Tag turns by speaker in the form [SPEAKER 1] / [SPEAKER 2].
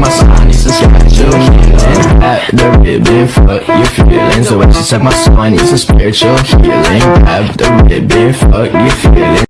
[SPEAKER 1] my soul, needs some spiritual healing. Grab the ribbon, fuck your feelings. The way she suck my soul, needs some spiritual healing. Grab the ribbon, fuck your feelings.